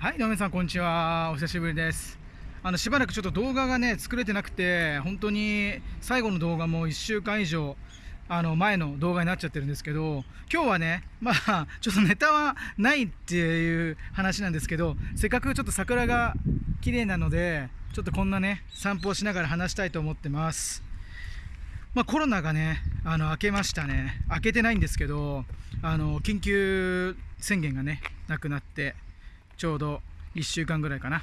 はい、どうも皆さん、こんにちは。お久しぶりです。あの、しばらくちょっと動画がね、作れてなくて、本当に最後の動画も1週間以上、あの、前の動画になっちゃってるんですけど、今日はね、まあ、ちょっとネタはないっていう話なんですけど、せっかくちょっと桜が綺麗なので、ちょっとこんなね、散歩をしながら話したいと思ってます。まあ、コロナがね、あの、明けましたね。明けてないんですけど、あの、緊急宣言がね、なくなって、ちょうど1週間ぐらいかな、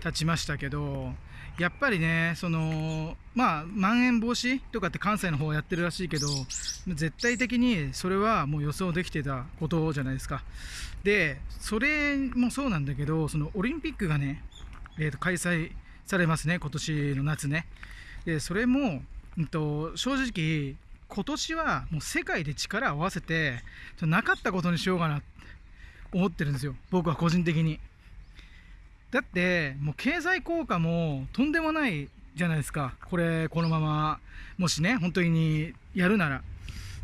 経ちましたけど、やっぱりね、その、まあ、まん延防止とかって関西の方やってるらしいけど、絶対的にそれはもう予想できてたことじゃないですか。で、それもそうなんだけど、そのオリンピックがね、えーと開催されますね、今年の夏ね。で、それも、うんと、正直、今年はもう世界で力を合わせて、なかったことにしようかなって思ってるんですよ、僕は個人的に。だって、もう経済効果もとんでもないじゃないですか、これ、このまま、もしね、本当にやるなら。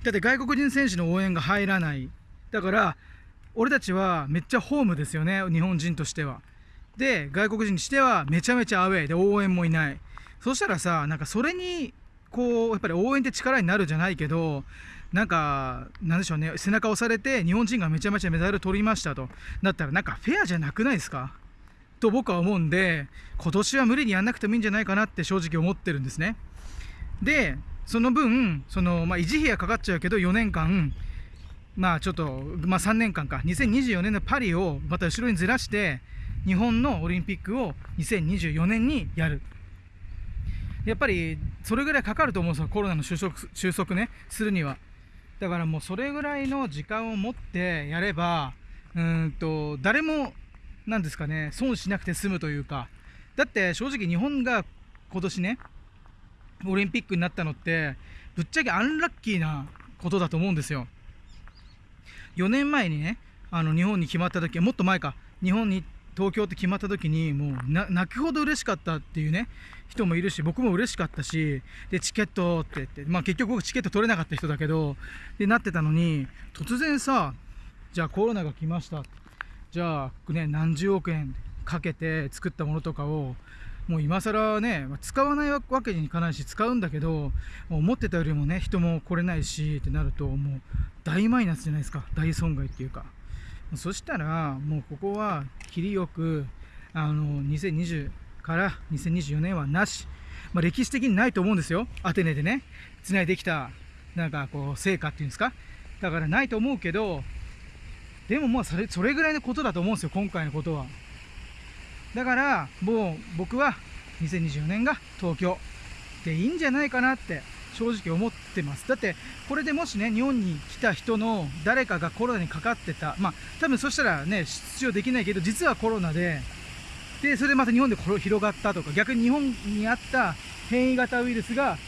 だって外国人選手の応援が入らない。だから、俺たちはめっちゃホームですよね、日本人としては。で、外国人にしてはめちゃめちゃアウェーで応援もいない。そしたらさ、なんかそれに、こう、やっぱり応援って力になるじゃないけど、なんか、なんでしょうね、背中押されて日本人がめちゃめちゃメダル取りましたと。だったらなんかフェアじゃなくないですか？と僕は思うんで、今年は無理にやんなくてもいいんじゃないかなって正直思ってるんですね。で、その分、その、まあ、維持費がかかっちゃうけど、4年間、まあちょっと、まあ3年間か、2024年のパリをまた後ろにずらして、日本のオリンピックを2024年にやる。やっぱりそれぐらいかかると思うんですよ、コロナの収束収束ね、するには。だからもうそれぐらいの時間を持ってやれば、うんと、誰も、なんですかね、損しなくて済むというか、だって正直日本が今年ね、オリンピックになったのって、ぶっちゃけアンラッキーなことだと思うんですよ。4年前にね、あの日本に決まった時はもっと前か、日本に東京って決まった時に、もう泣くほど嬉しかったっていうね、人もいるし、僕も嬉しかったし、で、チケットって言って、まあ結局僕チケット取れなかった人だけど、で、なってたのに、突然さ、じゃあコロナが来ました。じゃあ、ね、何十億円かけて作ったものとかを、もう今更ね、使わないわけにいかないし、使うんだけど、思ってたよりもね、人も来れないしってなると、もう大マイナスじゃないですか、大損害っていうか。そしたら、もうここは切りよく、あの、2020から2024年はなし。まあ、歴史的にないと思うんですよ。アテネでね、つないできた、なんかこう、成果っていうんですか。だからないと思うけど、でももうそれ、それぐらいのことだと思うんですよ、今回のことは。だから、もう僕は2024年が東京でいいんじゃないかなって正直思ってます。だって、これでもしね、日本に来た人の誰かがコロナにかかってた、まあ、多分そしたらね、出場できないけど、実はコロナで、で、それでまた日本で広がったとか、逆に日本にあった変異型ウイルスが、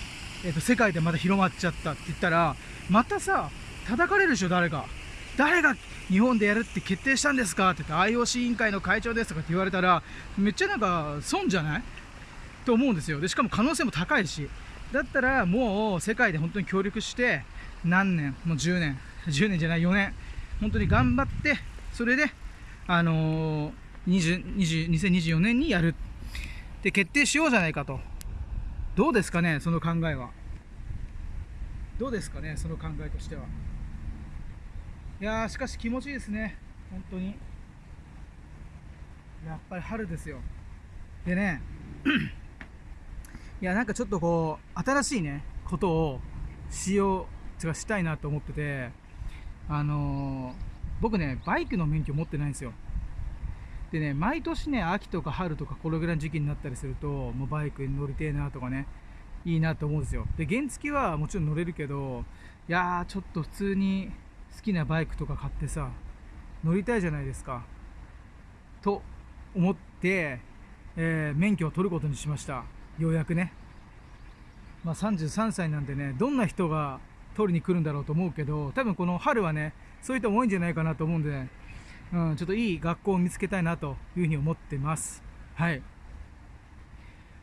えっ、と、世界でまた広まっちゃったって言ったら、またさ、叩かれるでしょ、誰か。誰が日本でやるって決定したんですかって言って IOC 委員会の会長ですとかって言われたらめっちゃなんか損じゃない？と思うんですよ。でしかも可能性も高いし。だったらもう世界で本当に協力して何年もう10年10年じゃない4年本当に頑張ってそれであのー20 20 2024年にやる。って決定しようじゃないかと。どうですかねその考えは。どうですかねその考えとしては。いやーしかし気持ちいいですね。本当に。やっぱり春ですよ。でねいやなんかちょっとこう新しいねことをしようつかしたいなと思っててあのー僕ねバイクの免許持ってないんですよ。でね毎年ね秋とか春とかこれぐらいの時期になったりするともうバイクに乗りてえなとかねいいなと思うんですよ。で原付はもちろん乗れるけどいやーちょっと普通に好きなバイクとか買ってさ乗りたいじゃないですか。と思って、えー免許を取ることにしました。ようやくね。まあ33歳なんでねどんな人が取りに来るんだろうと思うけど多分この春はねそういう人も多いんじゃないかなと思うんで、ねうん、ちょっといい学校を見つけたいなというふうに思ってます。はい。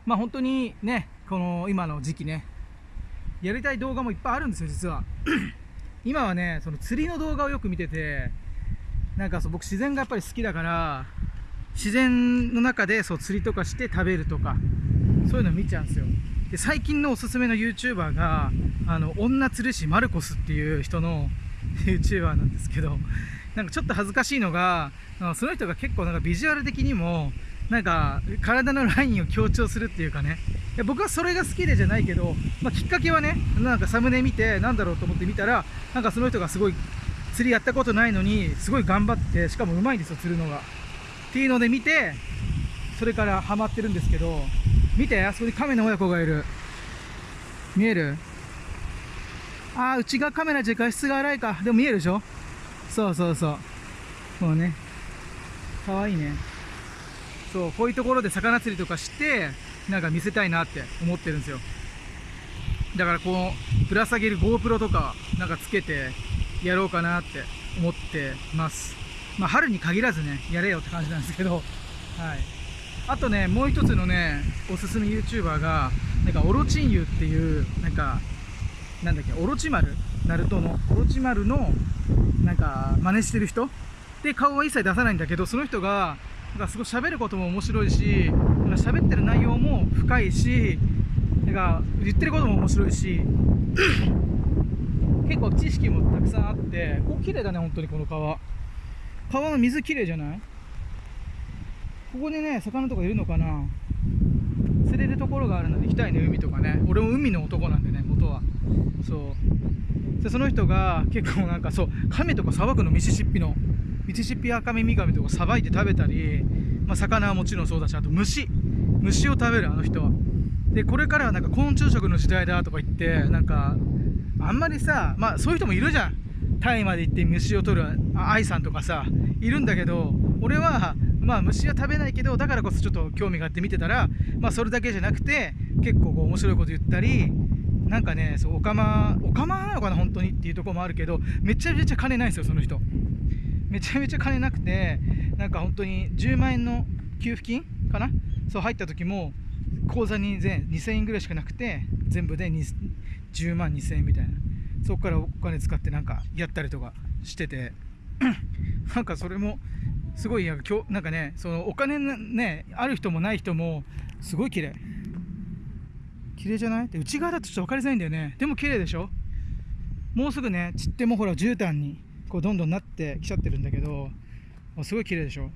まあ本当にねこの今の時期ねやりたい動画もいっぱいあるんですよ実は。今はねその釣りの動画をよく見ててなんかそう僕自然がやっぱり好きだから自然の中でそう釣りとかして食べるとかそういうの見ちゃうんですよ。で最近のおすすめの YouTuber があの女釣り師マルコスっていう人の YouTuber なんですけどなんかちょっと恥ずかしいのがその人が結構なんかビジュアル的にもなんか体のラインを強調するっていうかね。いや僕はそれが好きでじゃないけど、まあ、きっかけはねなんかサムネ見てなんだろうと思って見たらなんかその人がすごい釣りやったことないのにすごい頑張ってしかもうまいんですよ釣るのが。っていうので見てそれからハマってるんですけど見てあそこに亀の親子がいる。見える？ああ内側カメラじゃ画質が荒いか。でも見えるでしょ？そうそうそう。もうね。かわいいね。そうこういうところで魚釣りとかしてなんか見せたいなって思ってるんですよ。だからこうぶら下げる GoPro とかなんかつけてやろうかなって思ってます。まあ春に限らずねやれよって感じなんですけど。はい。あとねもう一つのねおすすめ YouTuber がなんかオロチンユっていうなんかなんだっけオロチマル？ナルトの？オロチマルのなんか真似してる人？で顔は一切出さないんだけどその人がなんかすごい喋ることも面白いしなんか喋ってる内容も深いしなんか言ってることも面白いし 結構知識もたくさんあってここ綺麗だね本当にこの川川の水綺麗じゃない？ここでね魚とかいるのかな？釣れるところがあるので行きたいね海とかね。俺も海の男なんでね元は。そう。でその人が結構なんかそう亀とかさばくのミシシッピのミシシッピアカミミガメとかさばいて食べたり、まあ、魚はもちろんそうだしあと虫。虫を食べるあの人は。でこれからはなんか昆虫食の時代だとか言ってなんかあんまりさまあそういう人もいるじゃん。タイまで行って虫を取る愛さんとかさいるんだけど俺はまあ虫は食べないけどだからこそちょっと興味があって見てたらまあそれだけじゃなくて結構こう面白いこと言ったりなんかねそうおかまおかまなのかな本当にっていうとこもあるけどめちゃめちゃ金ないんですよその人。めちゃめちゃ金なくてなんか本当に10万円の給付金かな？そう入った時も口座に全2000円ぐらいしかなくて全部で10万2000円みたいな。そこからお金使ってなんかやったりとかしてて なんかそれもすごいなんかねそのお金ねある人もない人もすごい綺麗。綺麗じゃない？で内側だとちょっと分かりづらいんだよね。でも綺麗でしょ？もうすぐね散ってもほら絨毯にこうどんどんなってきちゃってるんだけどすごい綺麗でしょ？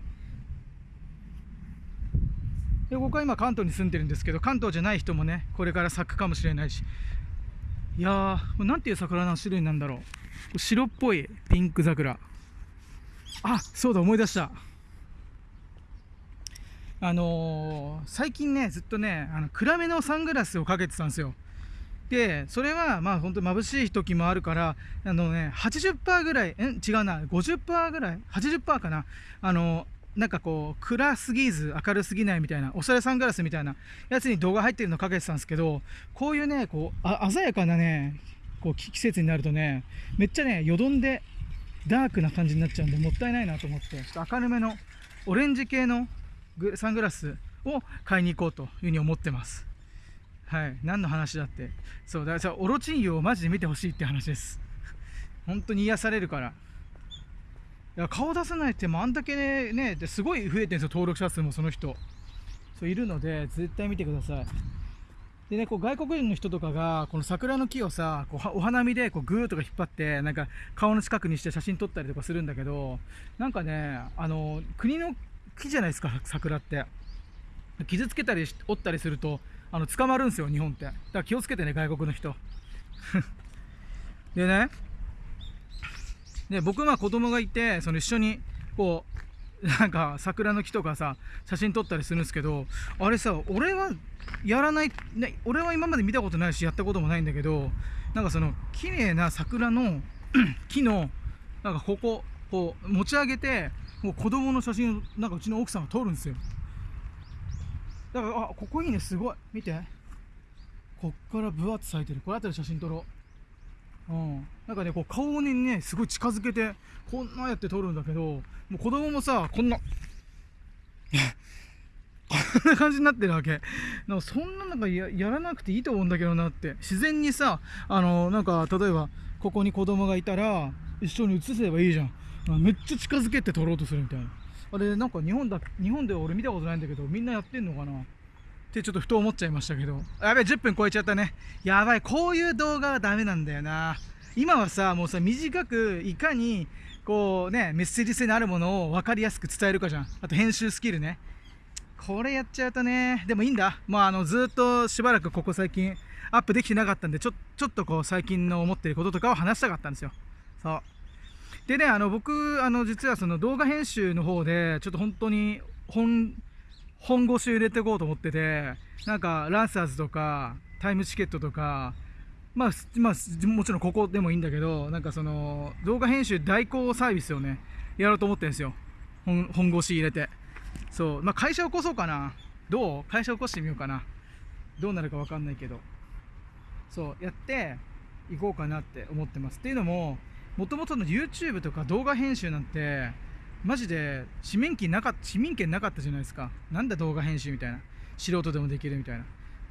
で僕は今関東に住んでるんですけど関東じゃない人もねこれから咲くかもしれないし。いやーなんていう桜の種類なんだろう？白っぽいピンク桜。あそうだ思い出した。あのー、最近ねずっとねあの暗めのサングラスをかけてたんですよ。でそれはまあ本当眩しい時もあるからあのね80%ぐらいん違うな50%ぐらい80%かな。あのなんかこう暗すぎず明るすぎないみたいなおしゃれサングラスみたいなやつに動画入ってるのかけてたんですけどこういうねこう鮮やかなねこう季節になるとねめっちゃねよどんでダークな感じになっちゃうんでもったいないなと思ってちょっと明るめのオレンジ系のサングラスを買いに行こうというふうに思ってます。はい。何の話だって。そう。だからオロチンユをマジで見てほしいって話です。本当に癒されるから。いや顔出さないってもあんだけねねすごい増えてるんですよ登録者数もその人。そういるので絶対見てください。でねこう外国人の人とかがこの桜の木をさこうお花見でこうグーとか引っ張ってなんか顔の近くにして写真撮ったりとかするんだけどなんかねあの国の木じゃないですか桜って。傷つけたり折ったりするとあの捕まるんですよ日本って。だから気をつけてね外国の人。でね。で僕は子供がいてその一緒にこうなんか桜の木とかさ写真撮ったりするんですけどあれさ俺はやらない、ね、俺は今まで見たことないしやったこともないんだけどなんかその綺麗な桜の 木のなんかこここう持ち上げてもう子供の写真をなんかうちの奥さんが撮るんですよ。だからあここいいねすごい。見て。こっから分厚咲いてる。これ後で写真撮ろう。うん、なんかねこう顔にねすごい近づけてこんなやって撮るんだけどもう子供もさこんな こんな感じになってるわけ。なんかそんななんかやらなくていいと思うんだけどなって。自然にさあのなんか例えばここに子供がいたら一緒に写せばいいじゃん。めっちゃ近づけて撮ろうとするみたいな。あれなんか日本だ日本で俺見たことないんだけどみんなやってんのかな？ってちょっとふと思っちゃいましたけど。やべえ10分超えちゃったね。やばい。こういう動画はダメなんだよな。今はさもうさ短くいかにこうねメッセージ性のあるものを分かりやすく伝えるかじゃん。あと編集スキルね。これやっちゃうとね。でもいいんだ。まああのずっとしばらくここ最近アップできてなかったんでちょちょっとこう最近の思ってることとかを話したかったんですよ。そう。でねあの僕あの実はその動画編集の方でちょっと本当に本本腰入れていこうと思っててなんかランサーズとかタイムチケットとかまあ、まあ、もちろんここでもいいんだけどなんかその動画編集代行サービスをねやろうと思ってるんですよ。本本腰入れて。そう。まあ会社起こそうかな。どう？会社起こしてみようかな。どうなるか分かんないけど。そう。やっていこうかなって思ってます。っていうのももともとの YouTube とか動画編集なんてマジで市民権なか市民権なかったじゃないですか。なんだ動画編集みたいな。素人でもできるみたいな。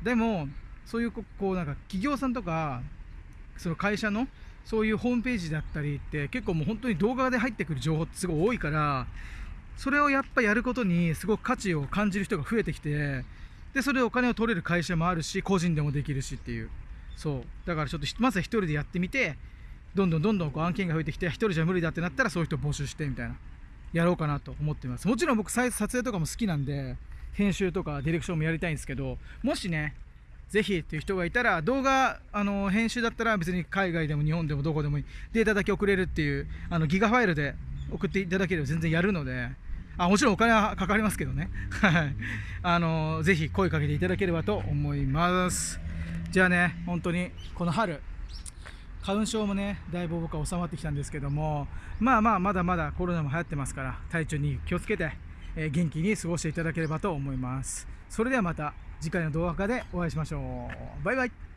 でもそういうこうなんか企業さんとかその会社のそういうホームページだったりって結構もう本当に動画で入ってくる情報ってすごい多いからそれをやっぱやることにすごく価値を感じる人が増えてきてでそれでお金を取れる会社もあるし個人でもできるしっていう。そう。だからちょっとまずは1人でやってみてどんどんどんどんこう案件が増えてきて1人じゃ無理だってなったらそういう人募集してみたいな。やろうかなと思ってます。もちろん僕撮影とかも好きなんで編集とかディレクションもやりたいんですけどもしねぜひっていう人がいたら動画あの編集だったら別に海外でも日本でもどこでもいいデータだけ送れるっていうあのギガファイルで送っていただければ全然やるのであもちろんお金はかかりますけどね。あのぜひ声かけていただければと思います。じゃあね本当にこの春花粉症もねだいぶ僕は収まってきたんですけどもまあまあまだまだコロナも流行ってますから体調に気をつけて、えー、元気に過ごしていただければと思います。それではまた次回の動画でお会いしましょう。バイバイ。